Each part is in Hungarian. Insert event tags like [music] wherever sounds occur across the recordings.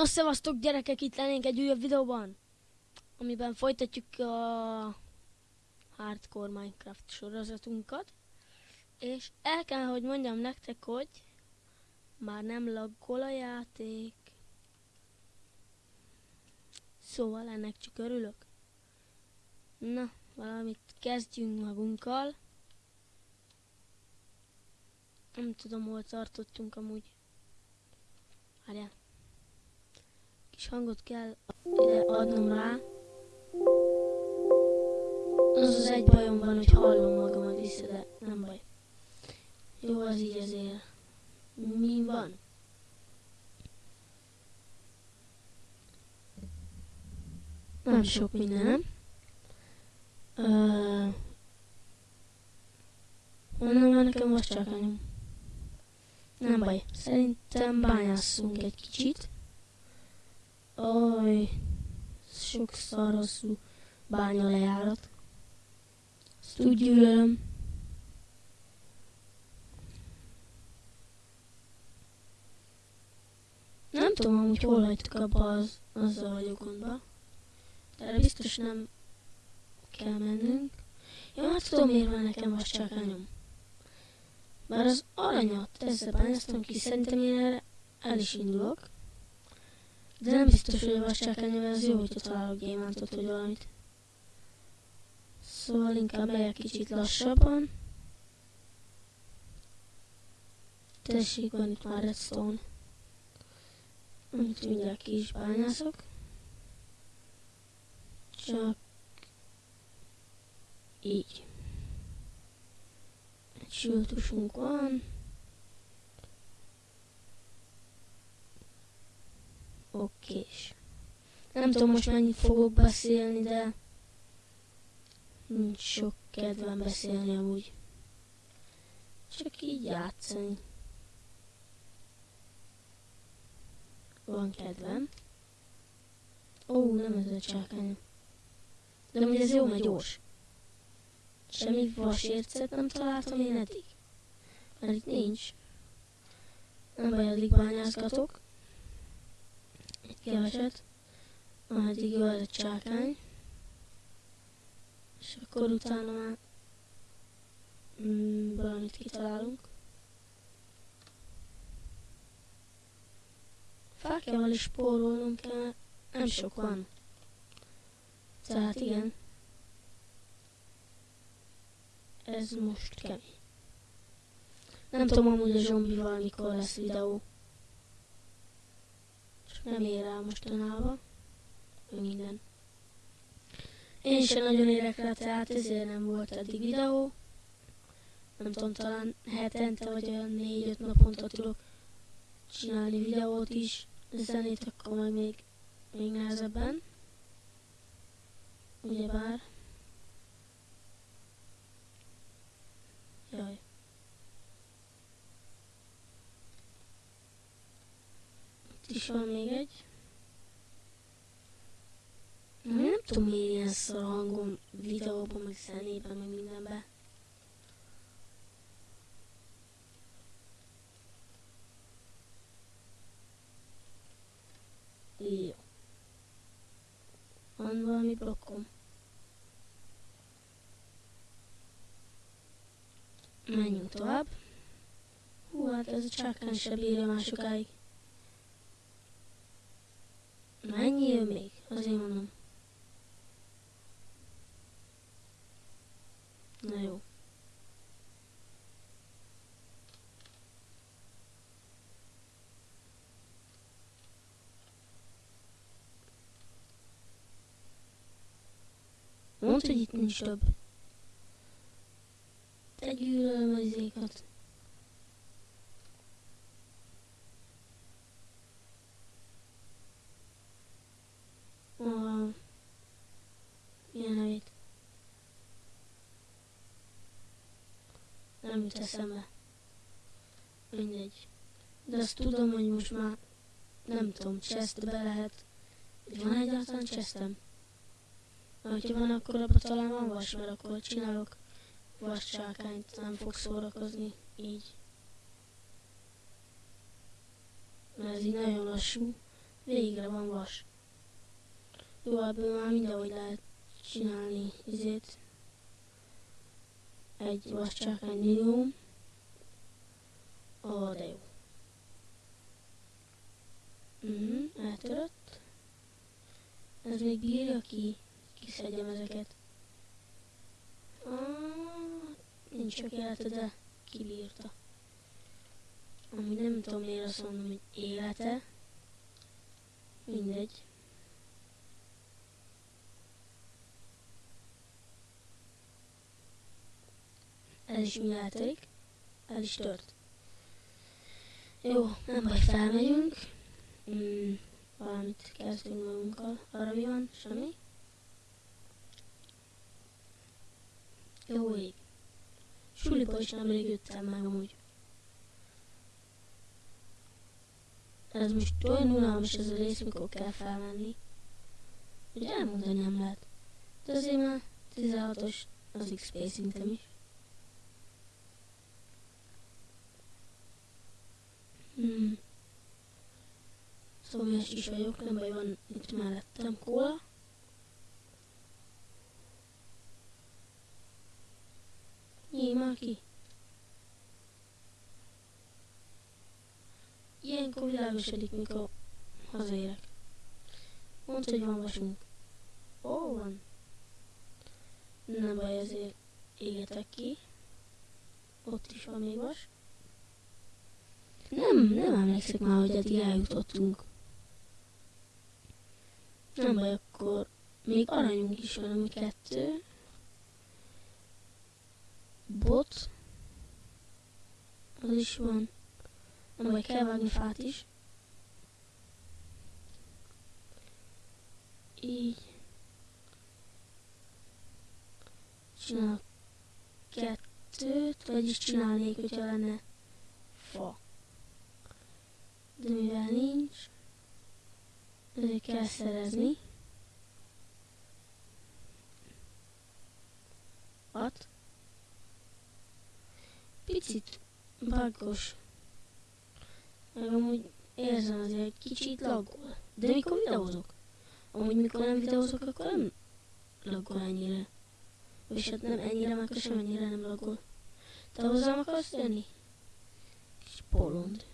Na szevasztok gyerekek, itt lennénk egy újabb videóban, amiben folytatjuk a Hardcore Minecraft sorozatunkat. És el kell, hogy mondjam nektek, hogy már nem laggol a játék. Szóval ennek csak örülök. Na, valamit kezdjünk magunkkal. Nem tudom, hol tartottunk amúgy. Várjál kis hangot kell adnom rá. Az az egy bajom van, hogy hallom magamat vissza, de nem baj. Jó, az így azért. Mi van? Nem sok minden, nem? Honnan van nekem most csak anyom? Nem baj, szerintem bányásszunk egy kicsit. Oj, sok szaraszú bánya lejárat. Ezt úgy gyűlölöm. Nem tudom amúgy hol hagytuk abba az, azzal vagyok gondba. De biztos nem kell mennünk. Jó, hát tudom miért van nekem vascsákányom. Bár az aranyat ezzel bányáztam ki, szerintem én erre el is indulok. De nem biztos, hogy a vascsákányom az jó, hogyha találok gyémántot vagy valamit. Szóval inkább megyek kicsit lassabban. Tessék, van itt már redstone. Amit mindjárt ki is bányászok. Csak így. Egy van. Okés. Nem tudom most mennyit fogok beszélni, de nincs sok kedvem beszélni amúgy. Csak így játszani. Van kedvem. Ó, nem ez a csákány. De amúgy ez jó, mert gyors. Semmi vasércet nem találtam én eddig. Mert itt nincs. Nem baj, addig bányázgatok keveset, ameddig jó ez a csákány, és akkor utána már mm, valamit kitalálunk. Fákjával is spórolnunk kell, nem sok van. Tehát igen. Ez most kemény. Nem tudom amúgy a zombival mikor lesz videó nem ér el mostanában. Minden. Én sem nagyon érek rá, tehát ezért nem volt eddig videó. Nem tudom, talán hetente vagy olyan négy-öt naponta tudok csinálni videót is. Zenét akkor majd még, még nehezebben. Ugyebár. Jaj. Is van még egy. Nem tudom miért ilyen szar hangom videóban, meg zenében, meg mindenben. Jó. Van valami blokkom. Menjünk tovább. Hú, hát ez a csákán se bírja már sokáig. Mennyi jön még? Azért mondom. Na jó. Mondd, hogy itt nincs több. Te gyűlölöm az izékat. nem jut eszembe. Mindegy. De azt tudom, hogy most már nem tudom, chestbe lehet. Van egyáltalán chestem? Ha van, akkor abban talán van vas, mert akkor csinálok vascsákányt, nem fog szórakozni így. Mert ez így nagyon lassú. Végre van vas. Jó, ebből már mindenhogy lehet csinálni izét. Egy vascsákány minimum. Ó, oh, de jó. Mhm, eltörött. Ez még bírja ki, kiszedjem ezeket. Ah, nincs csak élete, de kibírta. Amúgy nem tudom miért azt mondom, hogy élete. Mindegy. Ez is mi eltörik. El is tört. Jó, nem baj, felmegyünk. Mm, valamit kezdünk magunkkal. Arra mi van? Semmi? Jó ég. Suliba is nemrég jöttem meg amúgy. Ez most olyan unalmas ez a rész, mikor kell felmenni. Hogy elmondani nem lehet. De azért már 16-os az XP szintem is. Hmm. Szomjas is vagyok, nem baj, van itt mellettem kóla. Nyíj már ki. Ilyenkor világosodik, mikor hazaérek. Mondd, hogy van vasunk. Ó, van. Nem baj, ezért égetek ki. Ott is van még vas. Nem, nem emlékszek már, hogy eddig eljutottunk. Nem baj, akkor még aranyunk is van, ami kettő. Bot. Az is van. Nem baj, kell vágni fát is. Így. Csinálok kettőt, vagyis csinálnék, hogyha lenne fa. De mivel nincs, ezért kell szerezni. At. Picit baggos. Meg amúgy érzem azért, hogy kicsit laggol. De mikor videózok? Amúgy mikor nem videózok, akkor nem laggol ennyire. És hát nem ennyire, meg sem ennyire nem laggol. Te hozzám akarsz jönni? Kis polond.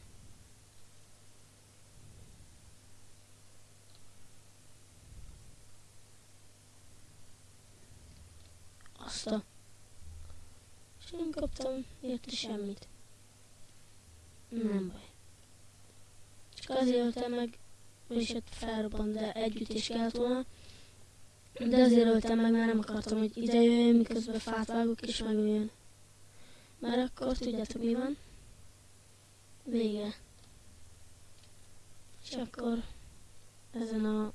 Azt a... És nem kaptam érte semmit. Nem baj. Csak azért öltem meg, és hát felrobbant, de együtt is kellett volna. De azért öltem meg, mert nem akartam, hogy ide jöjjön, miközben fát vágok és megöljön. Mert akkor tudjátok mi van. Vége. És akkor ezen a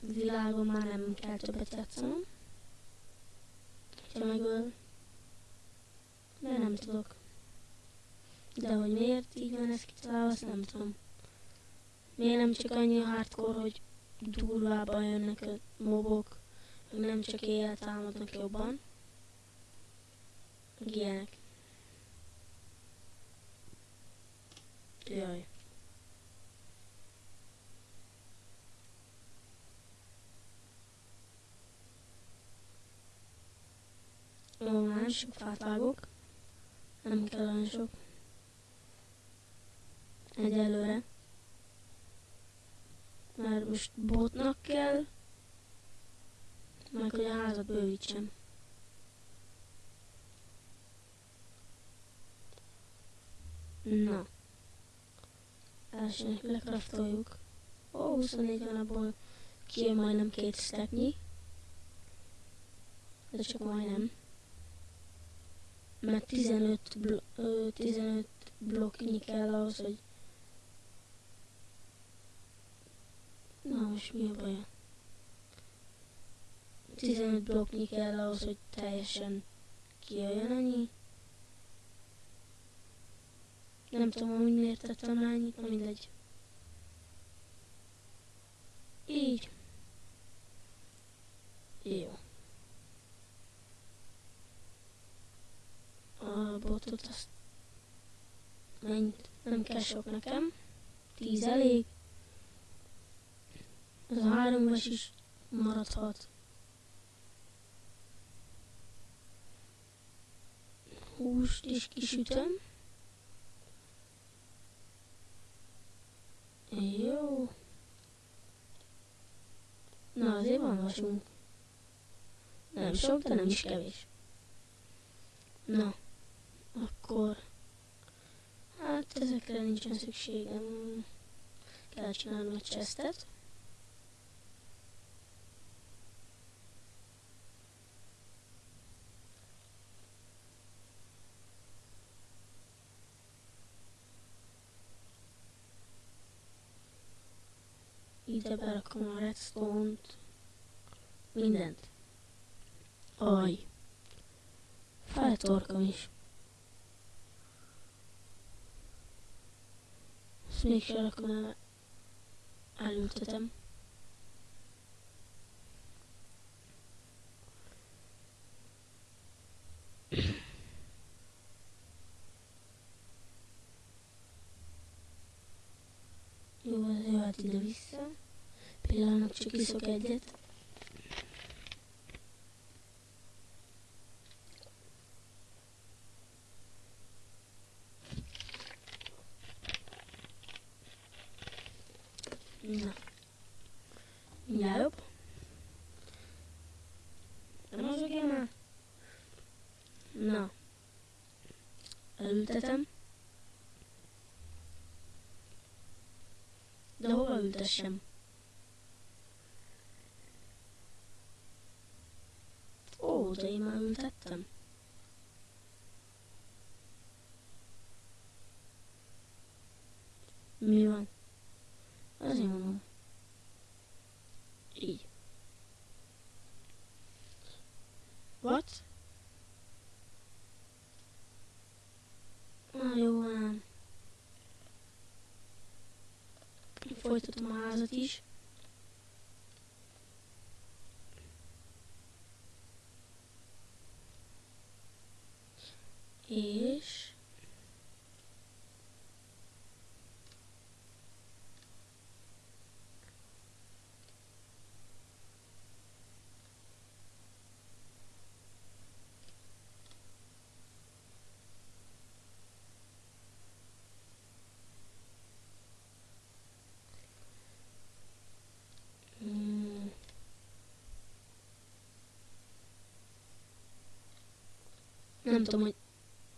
világon már nem kell többet játszanom. Ha megöl. De nem tudok. De hogy miért így van ez kitalálva, azt nem tudom. Miért nem csak annyi hardcore, hogy durvábban jönnek a mobok, meg nem csak éjjel támadnak jobban. Meg ilyenek. Jaj. Nem sok fát vágok. Nem kell olyan sok. Egyelőre. Mert most botnak kell. Meg hogy a házat bővítsem. Na. Elsőnek lekraftoljuk. Ó, 24 van abból kijön majdnem két stepnyi. De csak majdnem mert 15, blo ö, 15 blokknyi kell ahhoz, hogy... Na most mi a baj? 15 blokknyi kell ahhoz, hogy teljesen kijöjjön annyi. Nem tudom, hogy miért tettem rá annyit, na mindegy. Így. Jó. A botot, azt mennyit, nem kell sok nekem, tíz elég, Ez a három éves is maradhat. Húst is kisütöm. Jó. Na, azért van vasunk. Nem sok, de nem is kevés. Na, akkor... Hát ezekre nincsen szükségem. Kell csinálnom egy chestet. Ide berakom a redstone-t. Mindent. Aj. Feltorkom is. Ezt mégsem rakom el. Elültetem. Jó, ez jöhet ide-vissza. Pillanat, csak iszok egyet. Na. Mindjárt jobb. Nem mozog én már? Na. Elültetem. De hova ültessem? Ó, de én már ültettem. Mi van? Azért mondom. Így. What? Na jó van. Folytatom a házat is. És... Mm. Nem tudom, hogy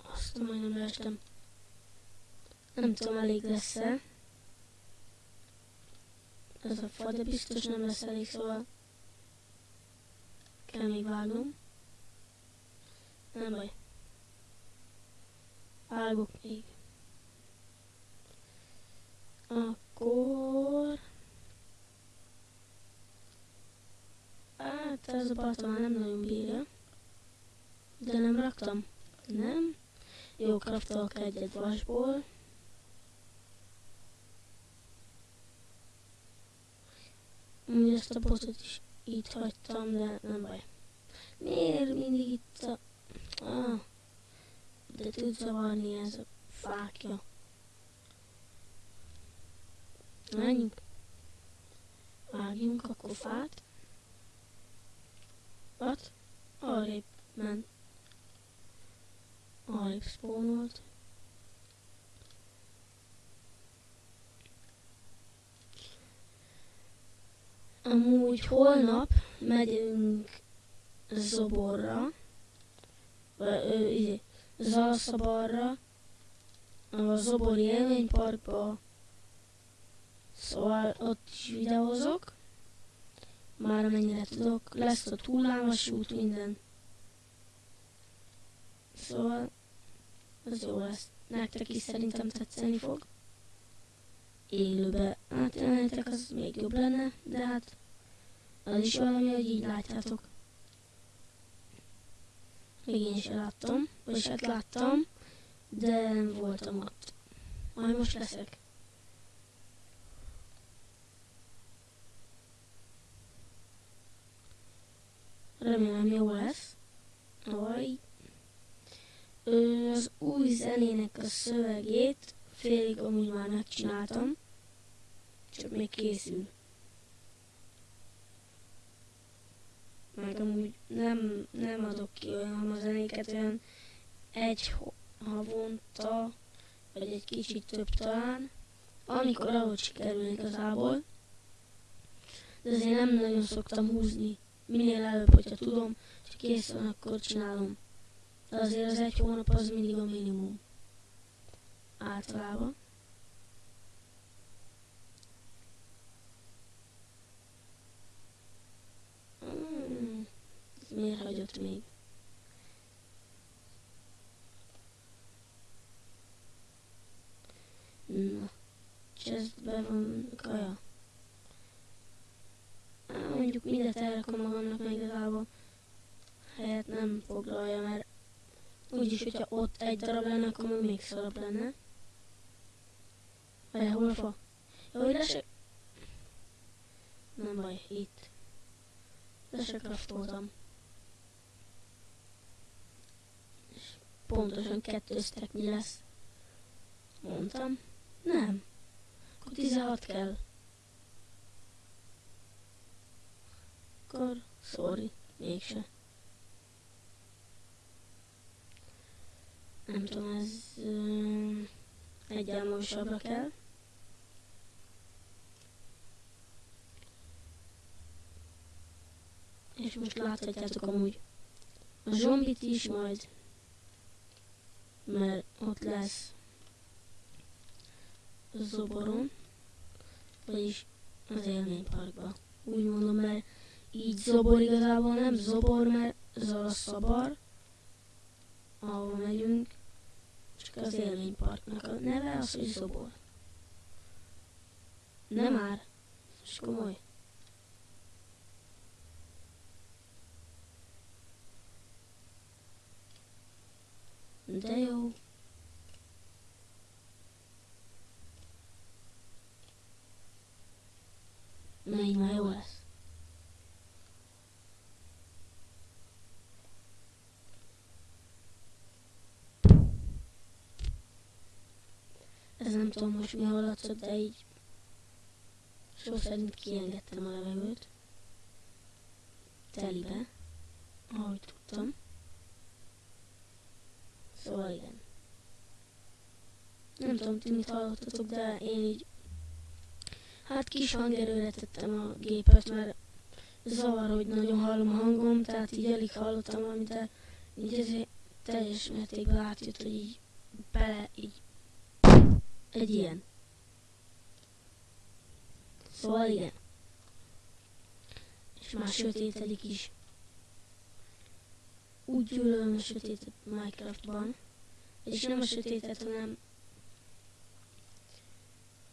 azt majdnem leestem. Nem tudom, elég lesz-e. Ez a fa, de biztos nem lesz elég, szóval kell még vágnom. Nem baj. Vágok még. Akkor... Hát ez a balta már nem nagyon bírja. De nem raktam. Nem. Jó, kraftolok egyet vasból. Úgy ezt a botot is itt hagytam, de nem baj. Miért mindig itt a... Ah, de tud zavarni ez a fákja. Menjünk. Vágjunk akkor fát. What? Arrébb ment. Arrébb spawnolt. Amúgy holnap megyünk Zoborra, vagy Zalaszabarra, a Zobori élményparkba, szóval ott is videózok, már amennyire tudok, lesz a hullámos út, minden. Szóval, az jó lesz. Nektek is szerintem tetszeni fog. Élőbe átjelenítek, az még jobb lenne, de hát az is valami, hogy így látjátok. Még én sem láttam, vagy hát láttam, de nem voltam ott. Majd most leszek. Remélem jó lesz. Aj. Az új zenének a szövegét félig amúgy már megcsináltam. Csak még készül. meg amúgy nem, nem adok ki olyan zenéket, olyan egy havonta, vagy egy kicsit több talán, amikor ahogy sikerül igazából. De azért nem nagyon szoktam húzni. Minél előbb, hogyha tudom, hogy kész van, akkor csinálom. Azért az egy hónap az mindig a minimum. Általában. Hmm, miért hagyott még? Na, chestben van kaja. Mondjuk mindet elrakom magamnak meg igazából helyet nem foglalja, mert úgyis, hogyha ott egy darab lenne, akkor még szarabb lenne. Vagy hol fa? Jó, hogy se... Nem baj, itt. Le se craftoltam. És pontosan kettőztek mi lesz. Mondtam. Nem. Akkor 16 kell. Akkor, sorry, mégse. Nem tudom, ez egyel magasabbra kell. És most láthatjátok amúgy a zombit is majd, mert ott lesz zoboron, vagyis az élményparkba. Úgy mondom, mert így zobor igazából nem zobor, mert ahol megyünk, az a neve az, hogy zobor. Nem már, és komoly. De jó. Na így már jó lesz. Ez nem tudom most mi hallatszott, de így szó szerint kiengedtem a levegőt. Telibe, ahogy tudtam. Szóval igen. Nem tudom, ti mit hallottatok, de én így Hát kis hangerőre tettem a gépet, mert zavar, hogy nagyon hallom a hangom, tehát így alig hallottam valamit, de így ezért teljes mértékben átjött, hogy így bele, így egy ilyen. Szóval igen. És már sötétedik is. Úgy gyűlölöm a sötétet Minecraftban. És nem a sötétet, hanem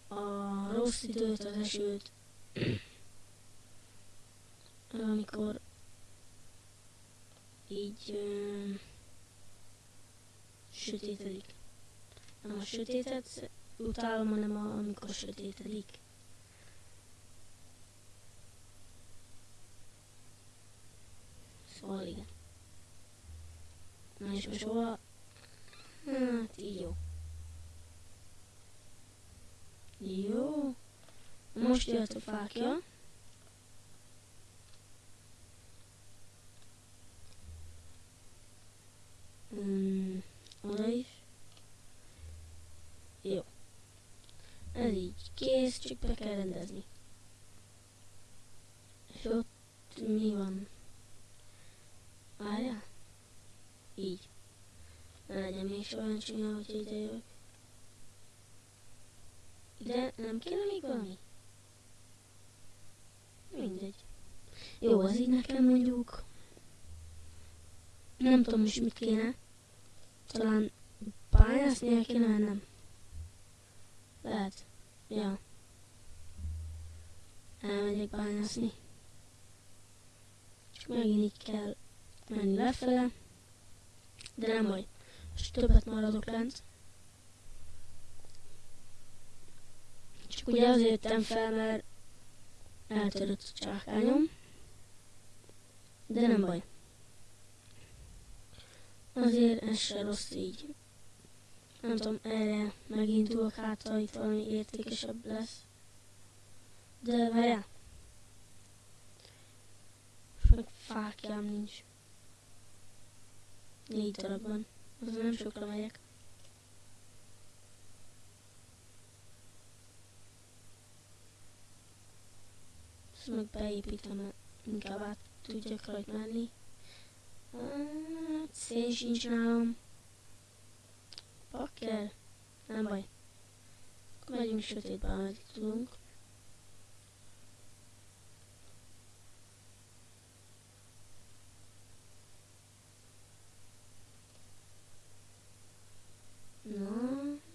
a rossz időt, az esőt, [clears throat] amikor így ö, sötétedik. Nem a sötétet utálom, a, amikor sötétedik. Szóval igen. Na és most hova? Hát így jó. Jó. Most jött a fákja. Hmm, oda is. Jó. Ez így kész, csak be kell rendezni. És ott mi van? Várjál? Így. Ne legyen még olyan csúnya, hogy ide jövök. De nem kéne még valami? Mindegy. Jó, az így nekem mondjuk. Nem tudom is mit kéne. Talán pályáznia kéne mennem. Lehet. Ja. Elmegyek bányászni. Csak megint így kell menni lefele. De nem baj. Most többet maradok lent. Csak ugye azért jöttem fel, mert eltörött a csákányom. De nem baj. Azért ez se rossz így. Nem tudom, erre megint tudok hát, ha itt valami értékesebb lesz. De várjál. Meg fákjám nincs. Négy darab van. Nem sokra megyek. Ezt meg beépítem, inkább át tudjak rajt menni. Hát, szén sincs nálam. Pakker. Nem baj. Akkor megyünk sötétbe, ameddig tudunk. Na,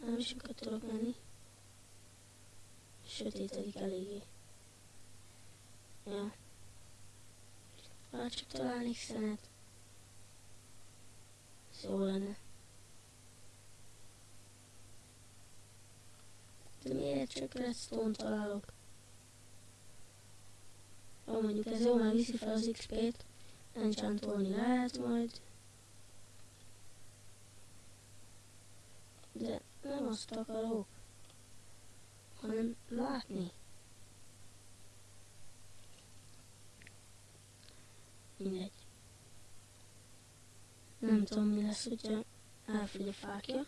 nem sokat tudok menni. Sötétedik eléggé. Ja. Már csak találnék szenet. Ez jó lenne. De miért csak redstone találok? Jó, mondjuk ez jó, mert viszi fel az XP-t. Enchantolni lehet majd. De nem azt akarok, hanem látni. Mindegy. Nem tudom mi lesz, hogyha elfogy a fákja.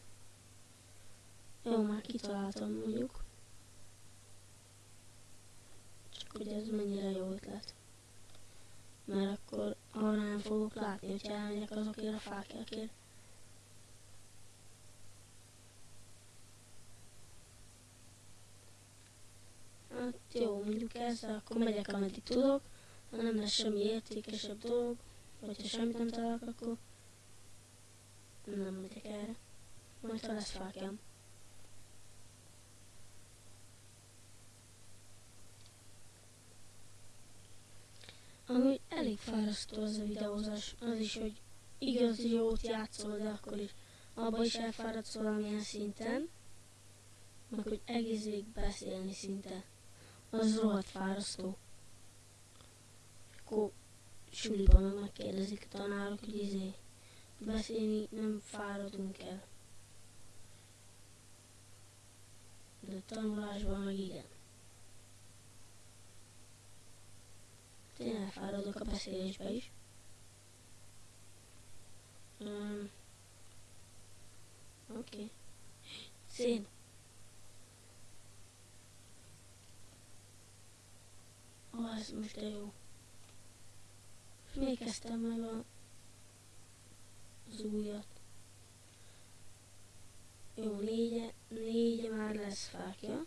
Jó, már kitaláltam mondjuk. Csak hogy ez mennyire jó ötlet. Mert akkor arra nem fogok látni, hogyha elmegyek azokért a fákjákért. Hát jó, mondjuk ezzel akkor megyek ameddig tudok. Ha nem lesz semmi értékesebb dolog, vagy ha semmit nem találok, akkor nem megyek erre. Majd ha lesz fákjám. Ami elég fárasztó az a videózás, az is, hogy igazi jót játszol, de akkor is abba is elfáradsz valamilyen szinten, meg hogy egész végig beszélni szinte. Az rohadt fárasztó. Akkor suliban meg megkérdezik a tanárok, hogy izé, beszélni nem fáradunk el. De tanulásban meg igen. Én elfáradok a beszélésbe is. Um, Oké. Okay. Szén. Ó, oh, ez most de jó. Még kezdtem meg a, az újat. Jó, négye, négye már lesz fákja.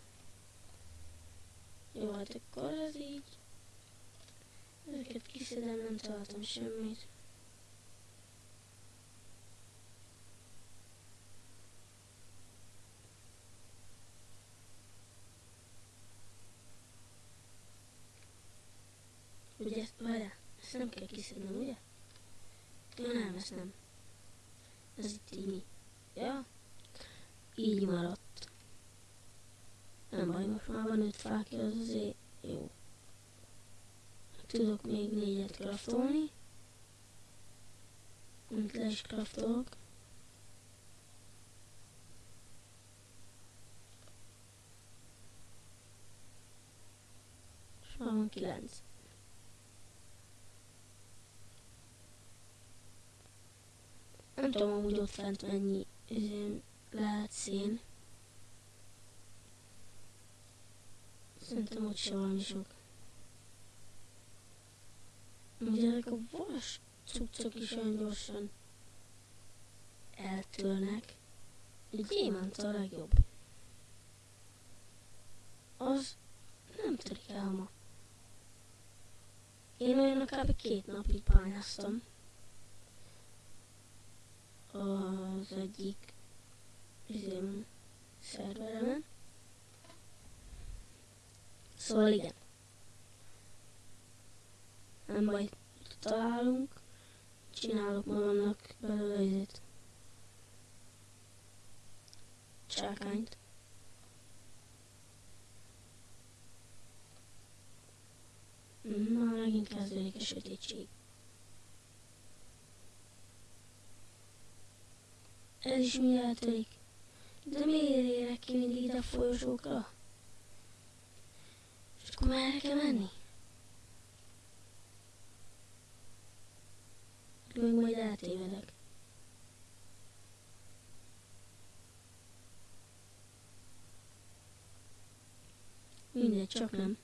Jó, hát akkor ez így Ezeket kiszedem, nem találtam semmit. Ugye, várjál, ezt nem kell kiszednem, ugye? Ja nem, ezt nem. Ez itt így mi? Ja? Így maradt. Nem baj, most már van öt fákja, az azért jó. Tudok még négyet kraftolni. Mint le is kraftolok. És van kilenc. Nem tudom amúgy ott fent mennyi lehet szén. Szerintem ott se valami sok. Ugye ezek a vas cuccok is olyan gyorsan eltörnek. Egy gyémánt a legjobb. Az nem törik el ma. Én olyan kb. két napig pályáztam. Az egyik üzém szerveremen. Szóval igen. Baj, találunk. Csinálok magamnak belőle izét. Csákányt. Már megint kezdődik a sötétség. Ez is mi eltörik. De miért érek ki mindig ide a folyosókra? És akkor merre kell menni? Még majd eltévedek. Mindegy, csak nem.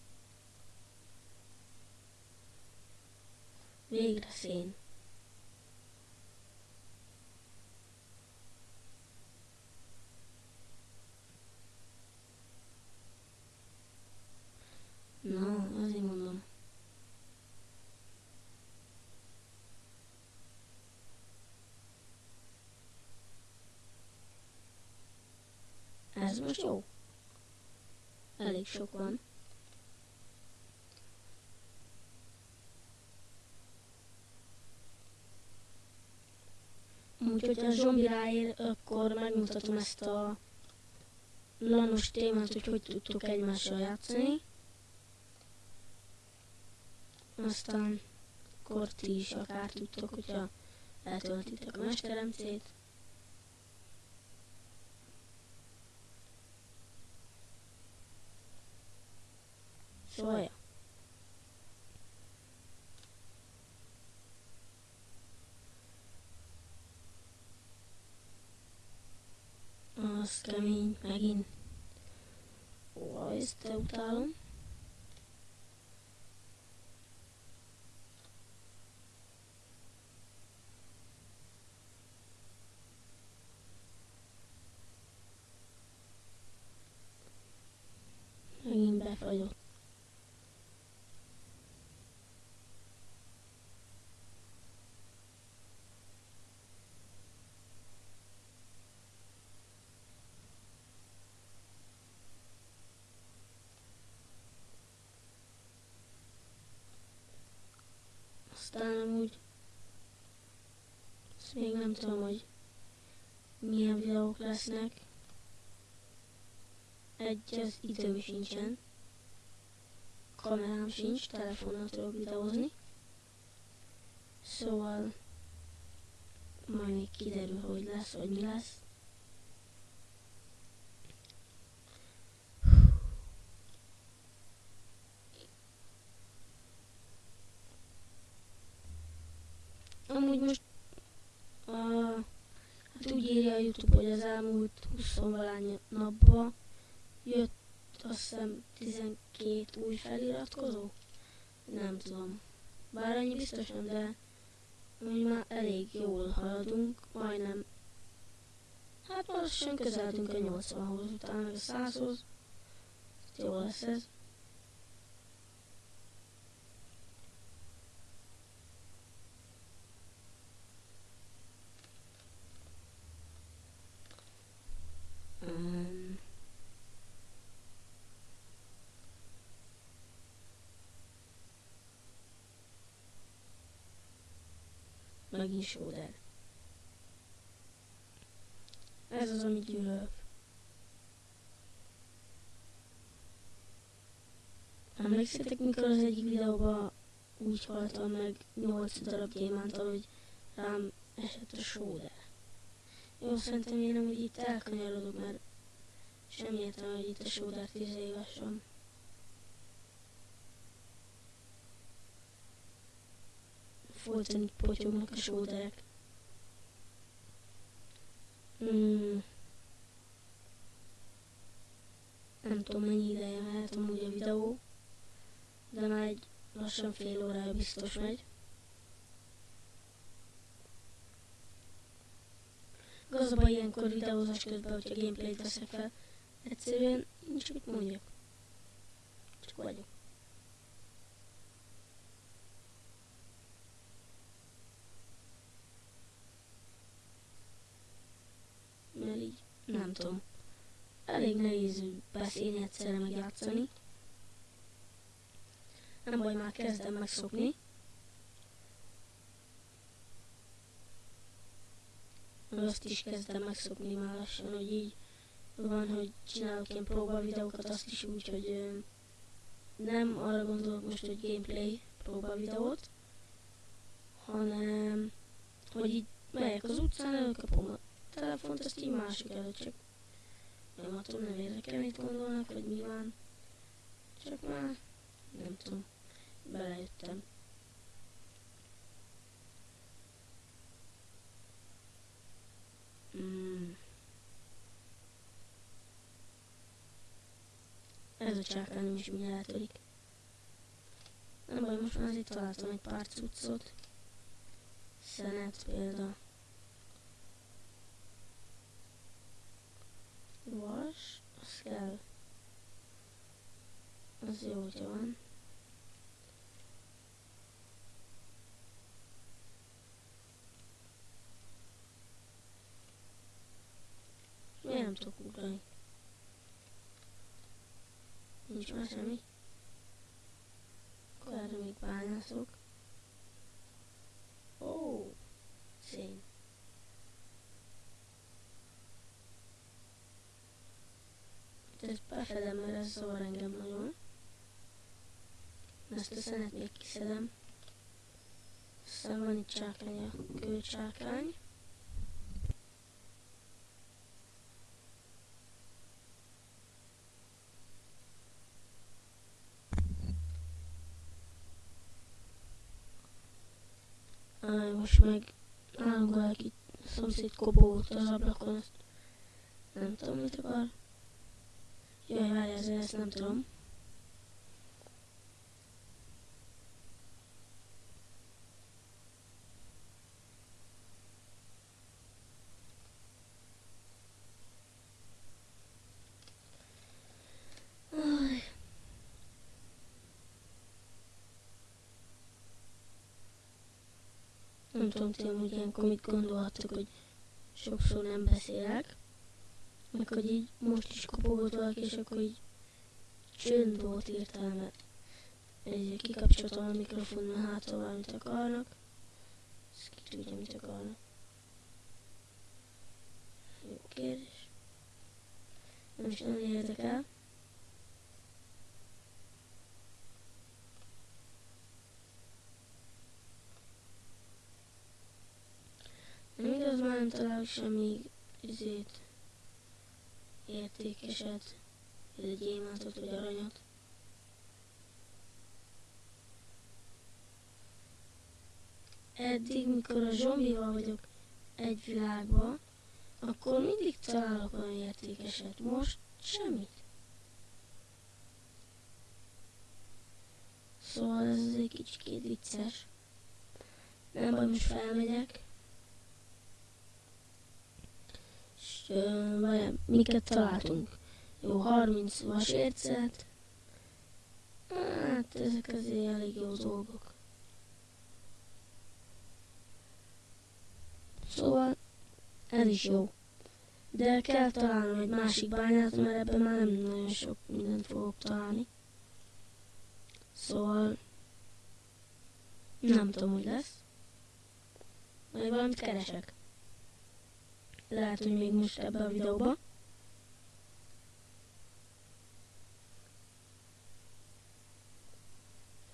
Végre szén. Na, azért mondom. Ez most jó? Elég sok van. Úgyhogy ha a zombi ráér, akkor megmutatom ezt a lanos témát, hogy hogy tudtuk egymással játszani. Aztán akkor ti is akár tudtok, hogyha eltöltitek a mesteremcét. Szóval, ja. Az kemény, megint. Ó, ezt utálom. Megint befagyott. Aztán amúgy ezt még nem tudom, hogy milyen videók lesznek. Egy az időm sincsen. Kamerám sincs, telefonnal tudok videózni. Szóval majd még kiderül, hogy lesz, vagy mi lesz. Amúgy most uh, hát úgy írja a Youtube, hogy az elmúlt 20 valány napban jött azt hiszem 12 új feliratkozó. Nem tudom. Bár annyi biztosan, de úgy már elég jól haladunk, majdnem. Hát lassan közeltünk a 80-hoz, utána a 100-hoz. Jó lesz ez. Um, megint sóder. Ez az, amit gyűlölök. Emlékszitek, mikor az egyik videóban úgy haltam meg 8 darab gyémántal, hogy rám esett a sóder. Jó, szerintem én amúgy itt elkanyarodok, mert semmi értelme, hogy itt a sóder 10 éves van. Folyton potyognak a sóderek. Hmm. Nem tudom mennyi ideje mehet amúgy a videó, de már egy lassan fél órája biztos megy. Baj ilyenkor videózás közben, hogyha gameplayt veszek fel, egyszerűen nincs mit mondjak. Csak vagyok. Mert így, nem tudom. Elég nehéz beszélni egyszerre meg játszani. Nem baj, már kezdem megszokni. meg azt is kezdem megszokni már lassan, hogy így van, hogy csinálok ilyen próba videókat, azt is úgy, hogy nem arra gondolok most, hogy gameplay próba videót, hanem hogy így megyek az utcán, előkapom a telefont, ezt így másik előtt csak nem attól nem érdekel, mit gondolnak, hogy mi van. Csak már nem tudom, belejöttem. Mm. Ez a csákányom is mináltodik. Nem baj, most már azért találtam egy pár cuccot. Szenet például. Vas, az kell. Az jó, hogyha van. Miért nem tudok ugrani? Nincs már semmi. Akkor erre még bányászok. Ó, oh, szén. Ezt befedem, mert ez zavar engem nagyon. Ezt a szenet még kiszedem. Aztán van itt csákány, a kőcsákány. most meg nálunk valaki szomszéd kobót az ablakon, azt nem tudom mit akar. Jaj, várj, ezzel ezt nem tudom. Nem tudom, ti amúgy ilyenkor mit gondolhattok, hogy sokszor nem beszélek. Meg hogy így most is kopogott valaki, és akkor így csönd volt értelme. Egy kikapcsoltam a mikrofon, mert hát valamit akarnak. Ezt ki tudja, mit akarnak. Jó kérdés. Nem is nagyon érdekel. Igaz, már nem találok semmi izét, értékeset, egy gyémántot vagy aranyat. Eddig, mikor a zombival vagyok egy világban, akkor mindig találok olyan értékeset. Most semmit. Szóval ez egy kicsit vicces. Nem baj, most felmegyek. Vagy miket találtunk. Jó, 30 vasércet. Hát ezek azért elég jó dolgok. Szóval ez is jó. De kell találnom egy másik bányát, mert ebben már nem nagyon sok mindent fogok találni. Szóval nem tudom, hogy lesz. Majd valamit keresek. Lehet, hogy még most ebbe a videóba.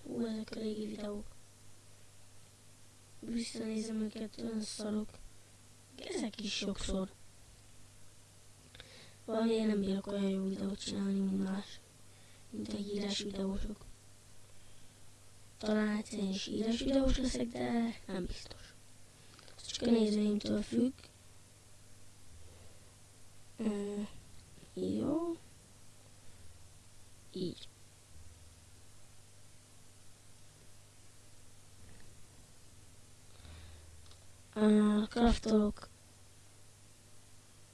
Hú, ezek a régi videók. Visszanézem őket, olyan szarok. Ezek is sokszor. Valami én nem bírok olyan jó videót csinálni, mint más. Mint egy írás videósok. Talán egyszer is írás videós leszek, de nem biztos. Ez csak a nézőimtől függ. Uh, jó. Így. Uh, kraftolok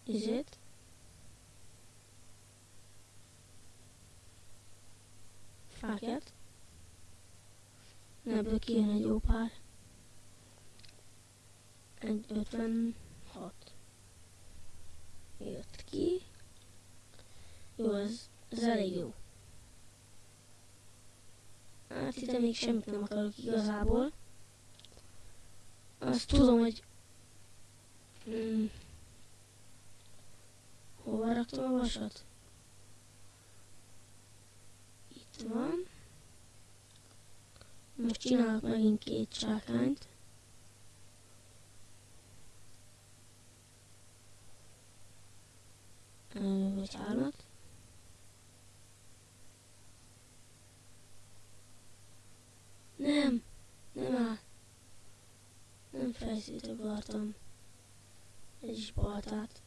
izét. Fákját. Ebből kijön egy jó pár. Egy 56 jött ki. Jó, ez, ez elég jó. Hát itt még semmit nem akarok igazából. Azt tudom, hogy... Hmm, hova raktam a vasat? Itt van. Most csinálok megint két csákányt. Vagy hármat. Nem, nem áll. Nem fejszét akartam. Egy is baltát.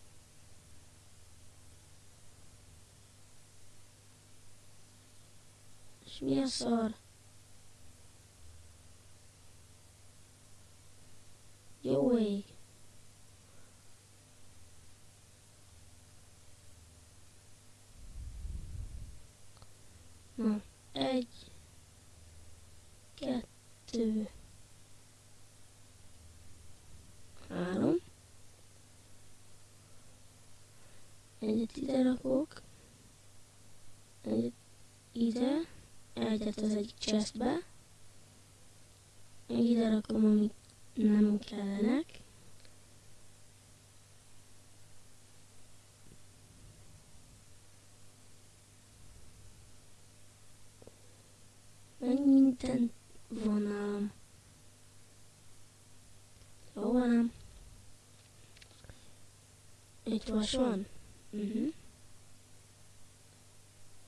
60? Uh-huh.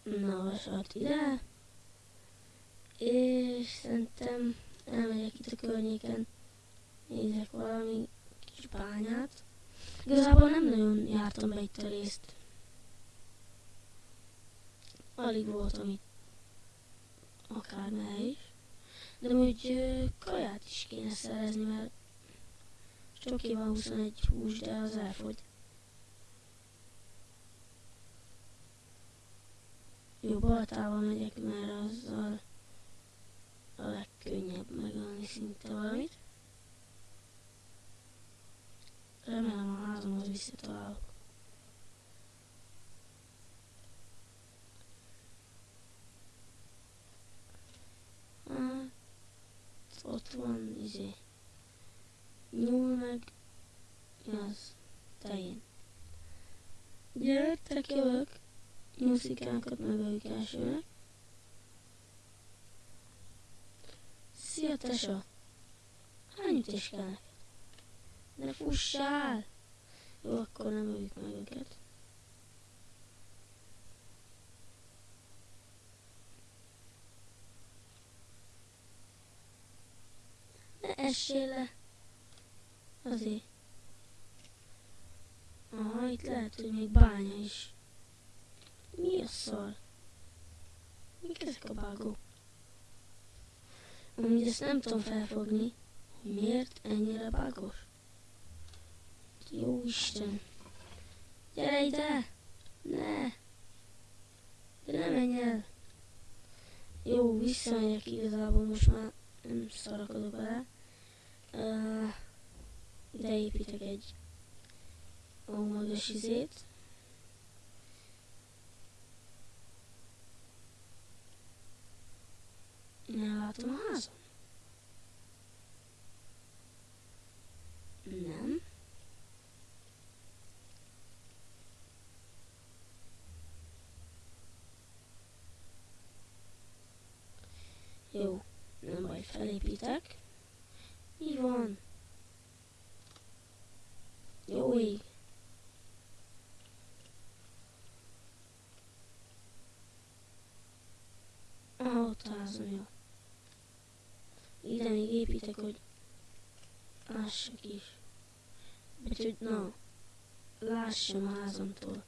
Mhm. Na, vasat ide. És szerintem elmegyek itt a környéken, nézek valami kis bányát. Igazából nem nagyon jártam be itt a részt. Alig voltam itt. Akármely is. De úgy kaját is kéne szerezni, mert csak 21 hús, de az elfogy. Jó, baltával megyek, mert azzal a legkönnyebb megölni szinte valamit. Remélem a házamhoz visszatalálok. Hát, ott van, izé. Nyúl meg, az? Tején. Gyertek, jövök. Nyuszikákat megöljük elsőnek. Szia, tesa! Hány ütés kell neked? Ne fussál! Jó, akkor nem öljük meg őket. Ne essél le! Azért. Aha, itt lehet, hogy még bánya is. Mi a szar? Mik ezek a bágok? Amúgy ezt nem tudom felfogni, hogy miért ennyire bágos. Jó Isten! Gyere ide! Ne! De ne menj el! Jó, visszamegyek igazából, most már nem szarakodok bele. Uh, ide építek egy magas izét. Nem látom a házam. Nem. Jó, nem baj, felépítek. Mi van? Jó ég. Ah, ott a házam, jó. Ide még építek, hogy lássak is. Vagy hogy na, lássam a házamtól.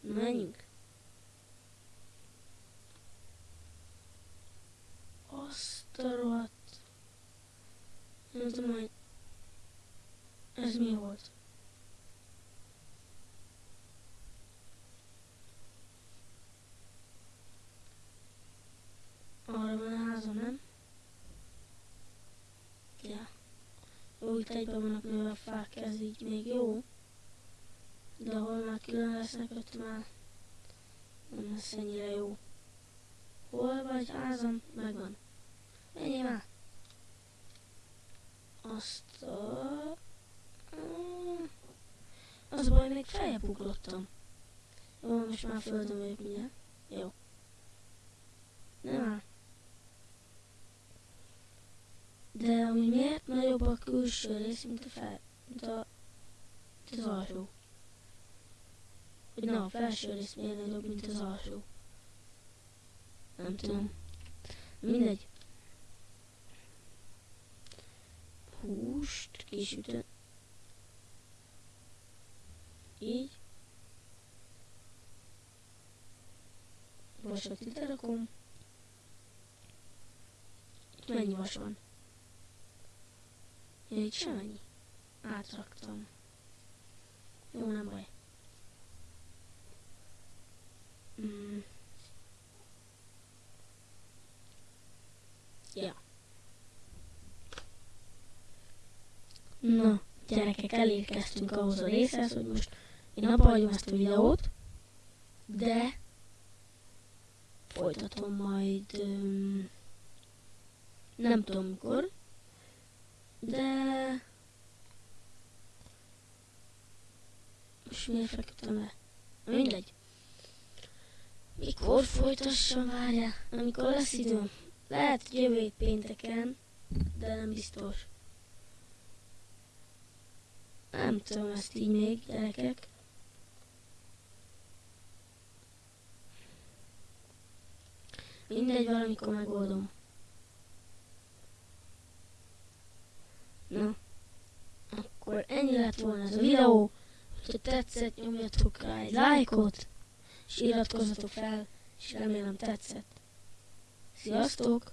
Na, menjünk. Azt a rohadt. Nem tudom, hogy ez mi volt. Arra van a házam, nem? Ja. Jó, itt egyben vannak a fák, ez így még jó. De ahol már külön lesznek, ott már nem lesz ennyire jó. Hol vagy házam? Megvan. Menjél már! Azt a... Az a baj, még feljebb ugrottam. Jó, most már földön vagyok mindjárt. Jó. Nem áll. De ami miért nagyobb a külső rész, mint a fel, mint a, mint az alsó? Hogy na, a felső rész miért nagyobb, mint az alsó? Nem tudom. Mindegy. Húst kisütött. Így. vasat ide rakom. Itt mennyi vas van? Ja, itt semennyi. Átraktam. Jó, nem baj. Mm. Ja. Na, gyerekek, elérkeztünk ahhoz a részhez, hogy most én abba hagyom ezt a videót, de folytatom majd um, nem tudom mikor, de most miért feküdtem le? Mindegy. Mikor folytassam, várjál, amikor lesz időm. Lehet, hogy jövő pénteken, de nem biztos. Nem tudom ezt így még, gyerekek. Mindegy, valamikor megoldom. Na, akkor ennyi lett volna ez a videó. Ha tetszett, nyomjatok rá egy lájkot, és iratkozzatok fel, és remélem tetszett. Sziasztok!